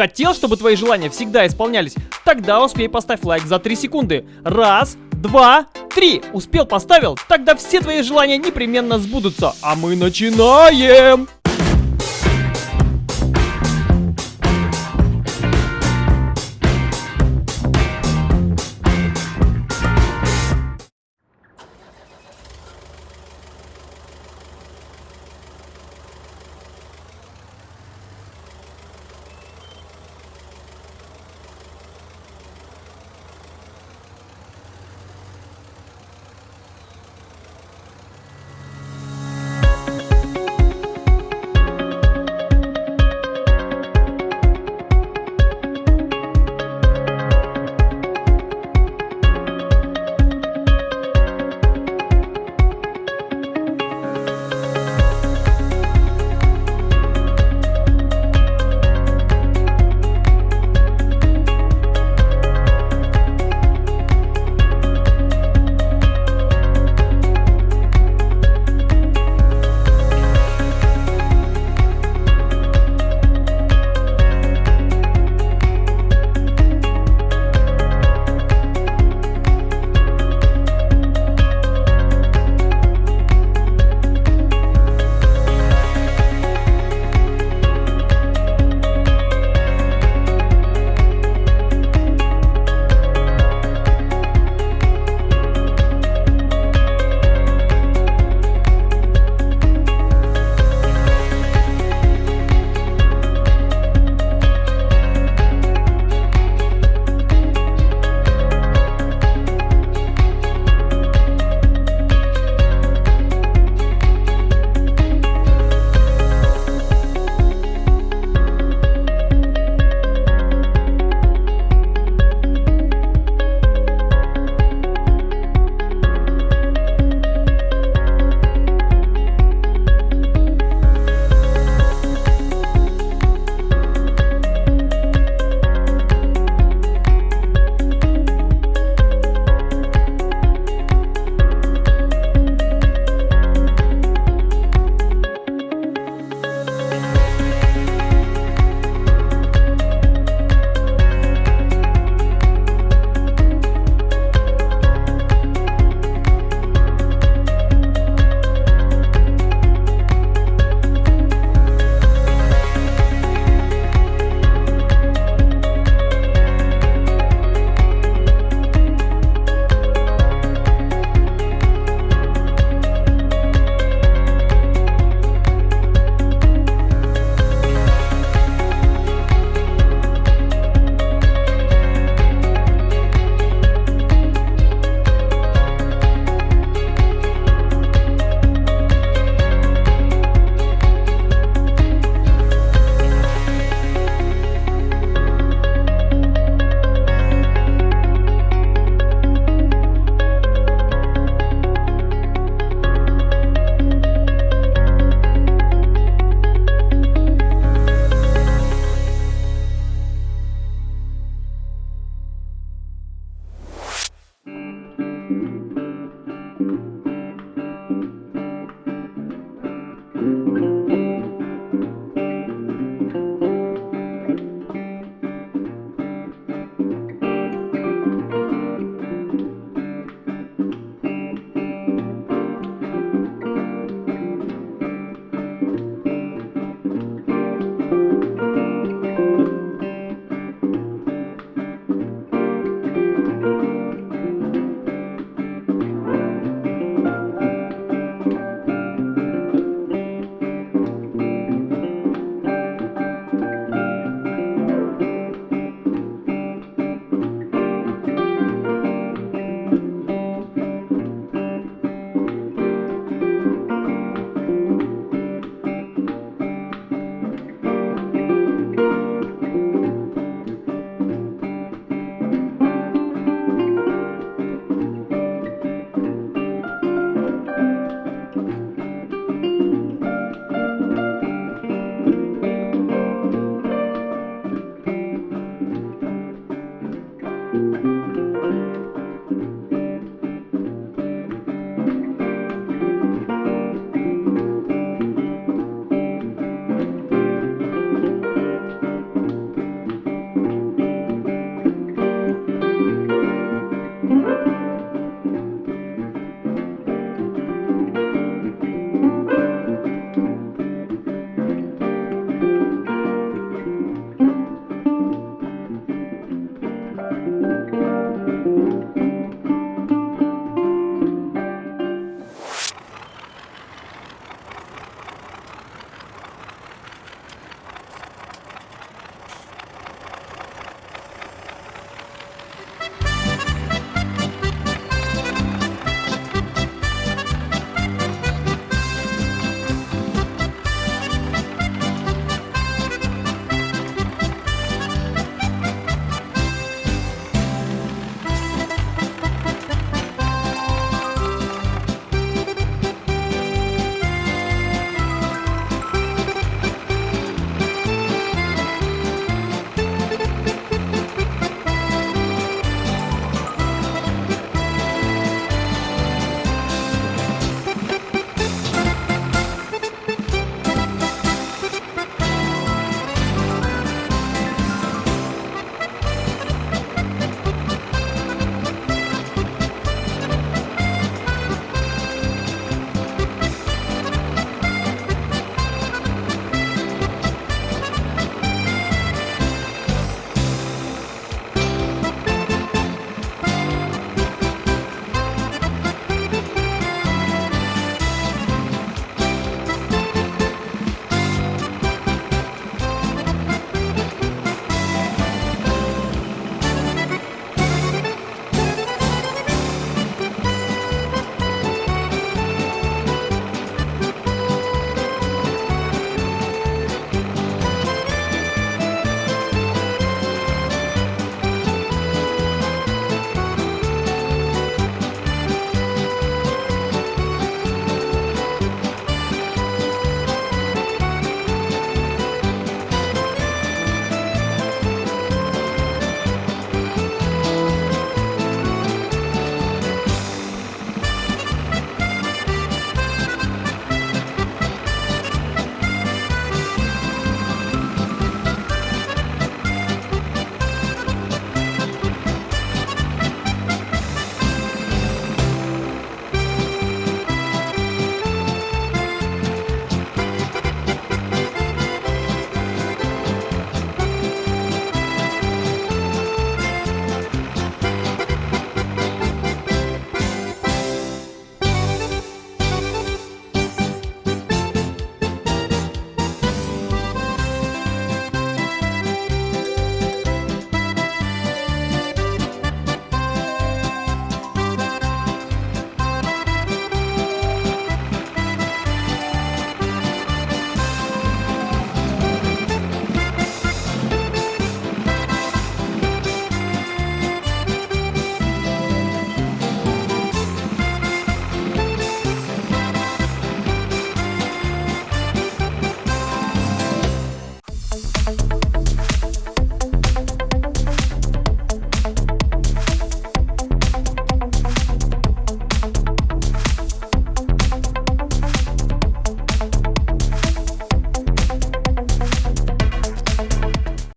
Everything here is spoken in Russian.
Хотел, чтобы твои желания всегда исполнялись? Тогда успей поставь лайк за 3 секунды. Раз, два, три. Успел, поставил? Тогда все твои желания непременно сбудутся. А мы начинаем!